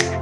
you.